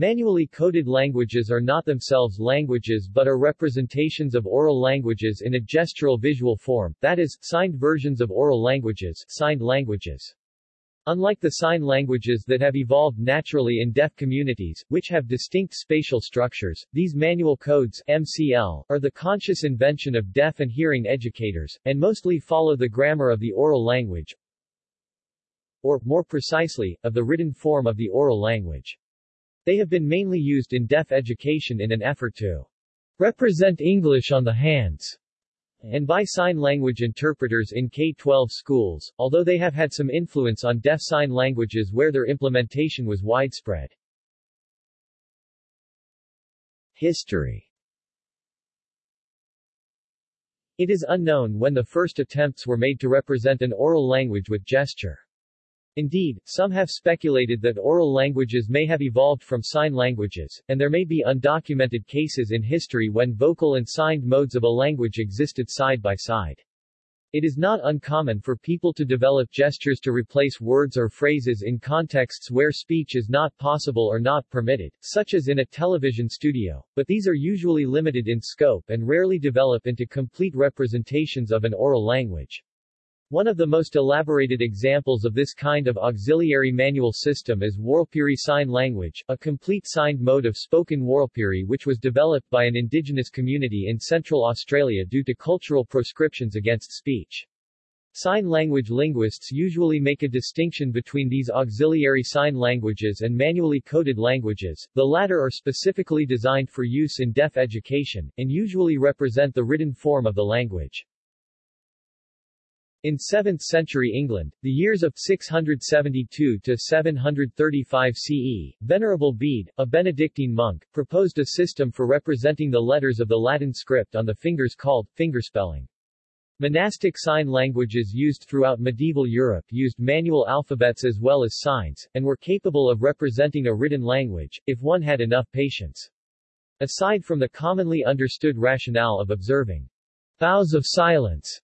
Manually coded languages are not themselves languages but are representations of oral languages in a gestural visual form, that is, signed versions of oral languages, signed languages. Unlike the sign languages that have evolved naturally in deaf communities, which have distinct spatial structures, these manual codes MCL, are the conscious invention of deaf and hearing educators, and mostly follow the grammar of the oral language, or, more precisely, of the written form of the oral language. They have been mainly used in deaf education in an effort to represent English on the hands and by sign language interpreters in K-12 schools, although they have had some influence on deaf sign languages where their implementation was widespread. History It is unknown when the first attempts were made to represent an oral language with gesture. Indeed, some have speculated that oral languages may have evolved from sign languages, and there may be undocumented cases in history when vocal and signed modes of a language existed side by side. It is not uncommon for people to develop gestures to replace words or phrases in contexts where speech is not possible or not permitted, such as in a television studio, but these are usually limited in scope and rarely develop into complete representations of an oral language. One of the most elaborated examples of this kind of auxiliary manual system is Warlpiri Sign Language, a complete signed mode of spoken Warlpiri which was developed by an indigenous community in Central Australia due to cultural proscriptions against speech. Sign language linguists usually make a distinction between these auxiliary sign languages and manually coded languages, the latter are specifically designed for use in deaf education, and usually represent the written form of the language. In 7th century England, the years of 672 to 735 CE, Venerable Bede, a Benedictine monk, proposed a system for representing the letters of the Latin script on the fingers called fingerspelling. Monastic sign languages used throughout medieval Europe used manual alphabets as well as signs, and were capable of representing a written language, if one had enough patience. Aside from the commonly understood rationale of observing vows of silence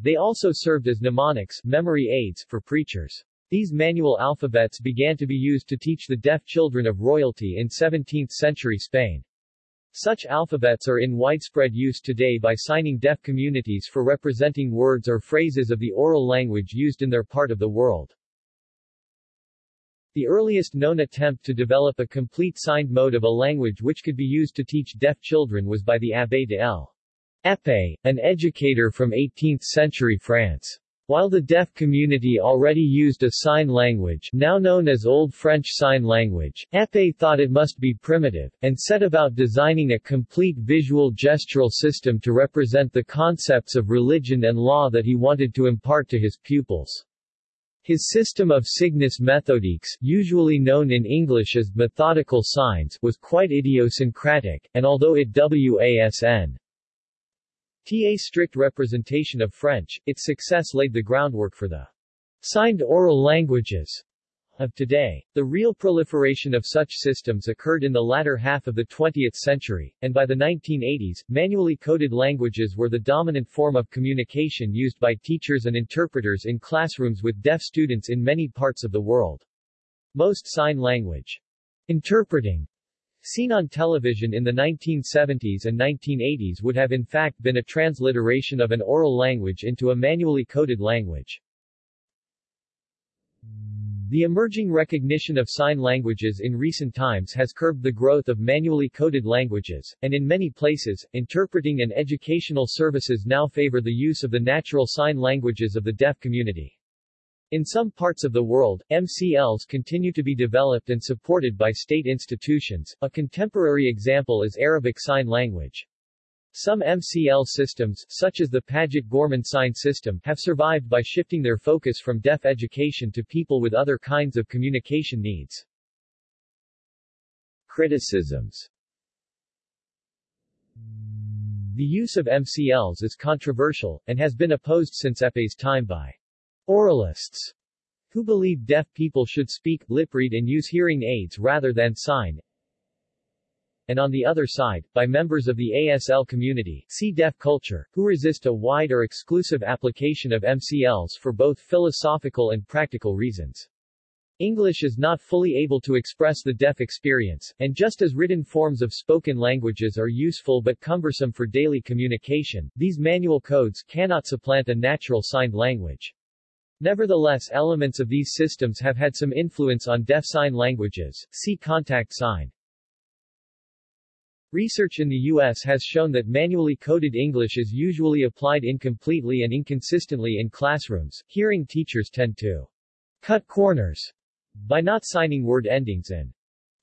they also served as mnemonics memory aids for preachers. These manual alphabets began to be used to teach the deaf children of royalty in 17th-century Spain. Such alphabets are in widespread use today by signing deaf communities for representing words or phrases of the oral language used in their part of the world. The earliest known attempt to develop a complete signed mode of a language which could be used to teach deaf children was by the Abbé de L. Épée, an educator from 18th-century France. While the deaf community already used a sign language now known as Old French Sign Language, Épée thought it must be primitive, and set about designing a complete visual gestural system to represent the concepts of religion and law that he wanted to impart to his pupils. His system of signes méthodiques, usually known in English as methodical signs, was quite idiosyncratic, and although it was wasn TA strict representation of French, its success laid the groundwork for the signed oral languages of today. The real proliferation of such systems occurred in the latter half of the 20th century, and by the 1980s, manually coded languages were the dominant form of communication used by teachers and interpreters in classrooms with deaf students in many parts of the world. Most sign language interpreting seen on television in the 1970s and 1980s would have in fact been a transliteration of an oral language into a manually coded language. The emerging recognition of sign languages in recent times has curbed the growth of manually coded languages, and in many places, interpreting and educational services now favor the use of the natural sign languages of the deaf community. In some parts of the world, MCLs continue to be developed and supported by state institutions. A contemporary example is Arabic Sign Language. Some MCL systems, such as the Paget Gorman sign system, have survived by shifting their focus from deaf education to people with other kinds of communication needs. Criticisms The use of MCLs is controversial, and has been opposed since Épée's time by Oralists who believe deaf people should speak, lip read and use hearing aids rather than sign, and on the other side, by members of the ASL community see deaf culture, who resist a wide or exclusive application of MCLs for both philosophical and practical reasons. English is not fully able to express the deaf experience, and just as written forms of spoken languages are useful but cumbersome for daily communication, these manual codes cannot supplant a natural signed language. Nevertheless elements of these systems have had some influence on deaf sign languages, see contact sign. Research in the U.S. has shown that manually coded English is usually applied incompletely and inconsistently in classrooms. Hearing teachers tend to cut corners by not signing word endings in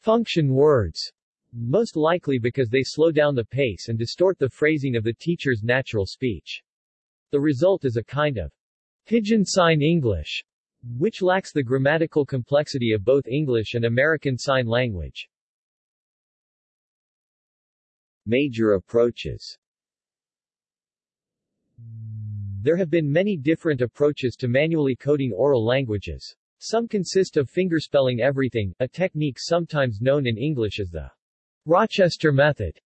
function words, most likely because they slow down the pace and distort the phrasing of the teacher's natural speech. The result is a kind of Pidgin Sign English, which lacks the grammatical complexity of both English and American Sign Language. Major approaches There have been many different approaches to manually coding oral languages. Some consist of fingerspelling everything, a technique sometimes known in English as the Rochester method.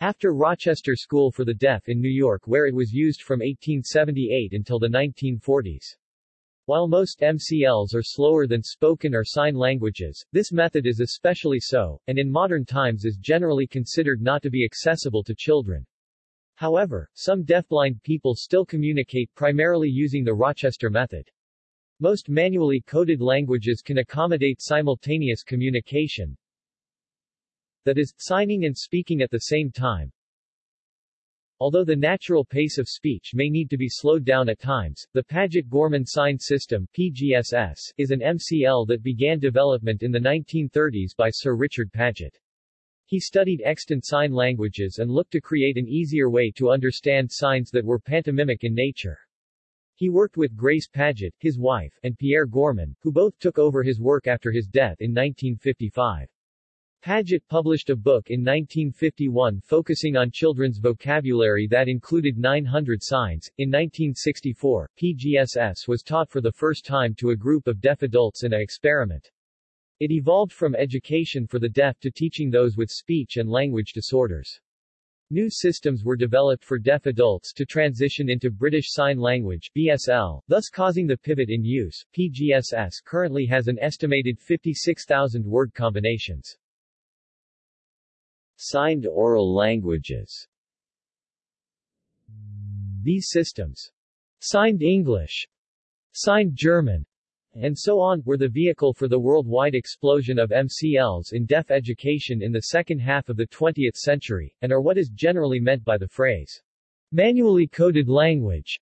After Rochester School for the Deaf in New York where it was used from 1878 until the 1940s. While most MCLs are slower than spoken or sign languages, this method is especially so, and in modern times is generally considered not to be accessible to children. However, some deafblind people still communicate primarily using the Rochester method. Most manually coded languages can accommodate simultaneous communication, that is, signing and speaking at the same time. Although the natural pace of speech may need to be slowed down at times, the Paget-Gorman Sign System PGSS, is an MCL that began development in the 1930s by Sir Richard Paget. He studied extant sign languages and looked to create an easier way to understand signs that were pantomimic in nature. He worked with Grace Paget, his wife, and Pierre Gorman, who both took over his work after his death in 1955. Paget published a book in 1951 focusing on children's vocabulary that included 900 signs. In 1964, PGSS was taught for the first time to a group of deaf adults in an experiment. It evolved from education for the deaf to teaching those with speech and language disorders. New systems were developed for deaf adults to transition into British Sign Language BSL, thus causing the pivot in use. PGSS currently has an estimated 56,000 word combinations. Signed oral languages These systems, signed English, signed German, and so on, were the vehicle for the worldwide explosion of MCLs in deaf education in the second half of the 20th century, and are what is generally meant by the phrase, manually coded language.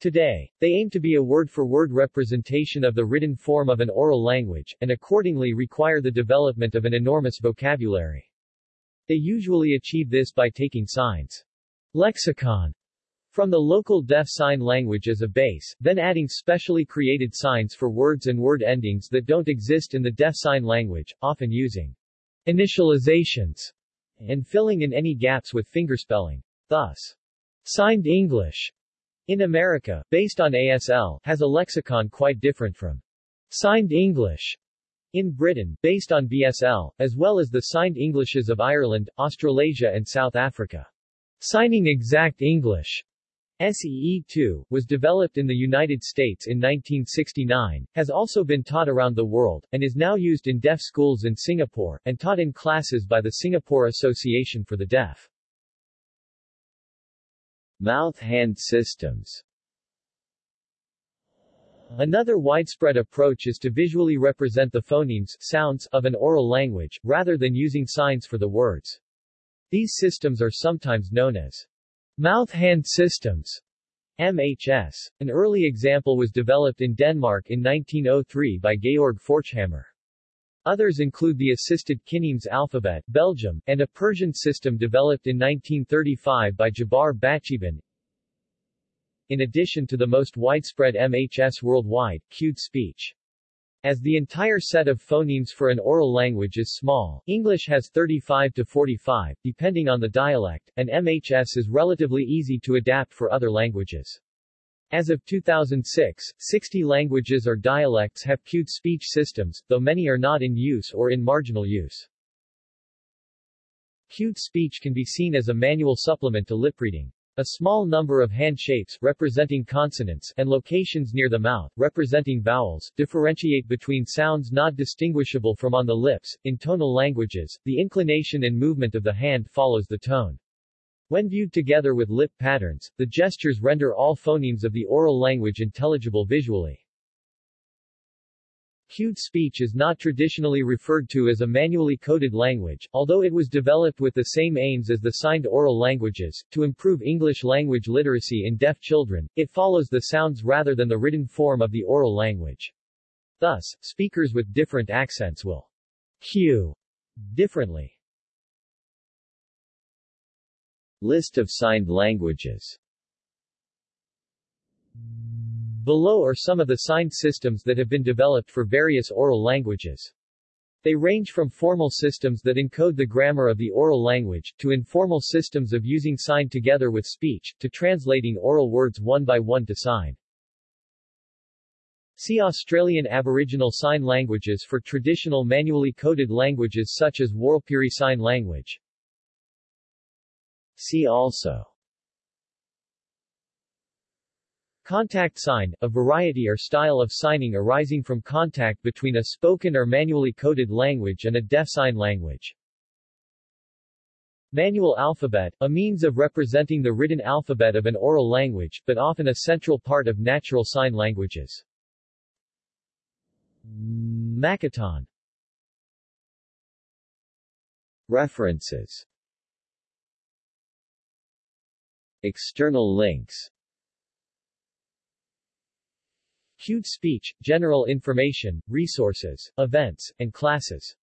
Today, they aim to be a word-for-word -word representation of the written form of an oral language, and accordingly require the development of an enormous vocabulary. They usually achieve this by taking signs lexicon from the local deaf sign language as a base, then adding specially created signs for words and word endings that don't exist in the deaf sign language, often using initializations and filling in any gaps with fingerspelling. Thus, signed English in America, based on ASL, has a lexicon quite different from signed English in Britain, based on BSL, as well as the signed Englishes of Ireland, Australasia and South Africa. Signing Exact English SEE2, was developed in the United States in 1969, has also been taught around the world, and is now used in deaf schools in Singapore, and taught in classes by the Singapore Association for the Deaf. Mouth-hand systems Another widespread approach is to visually represent the phonemes sounds of an oral language, rather than using signs for the words. These systems are sometimes known as mouth-hand systems, MHS. An early example was developed in Denmark in 1903 by Georg Forchhammer. Others include the assisted Kinemes alphabet, Belgium, and a Persian system developed in 1935 by Jabar Baghtcheban, in addition to the most widespread MHS worldwide, cued speech. As the entire set of phonemes for an oral language is small, English has 35 to 45, depending on the dialect, and MHS is relatively easy to adapt for other languages. As of 2006, 60 languages or dialects have cued speech systems, though many are not in use or in marginal use. Cued speech can be seen as a manual supplement to lip reading. A small number of hand shapes representing consonants and locations near the mouth representing vowels differentiate between sounds not distinguishable from on the lips. In tonal languages, the inclination and movement of the hand follows the tone. When viewed together with lip patterns, the gestures render all phonemes of the oral language intelligible visually. Cued speech is not traditionally referred to as a manually coded language, although it was developed with the same aims as the signed oral languages, to improve English language literacy in deaf children. It follows the sounds rather than the written form of the oral language. Thus, speakers with different accents will cue differently. List of signed languages Below are some of the signed systems that have been developed for various oral languages. They range from formal systems that encode the grammar of the oral language, to informal systems of using sign together with speech, to translating oral words one by one to sign. See Australian Aboriginal Sign Languages for traditional manually coded languages such as Warlpiri Sign Language. See also Contact sign, a variety or style of signing arising from contact between a spoken or manually coded language and a deaf sign language. Manual alphabet, a means of representing the written alphabet of an oral language, but often a central part of natural sign languages. Makaton References External links Cued speech, general information, resources, events, and classes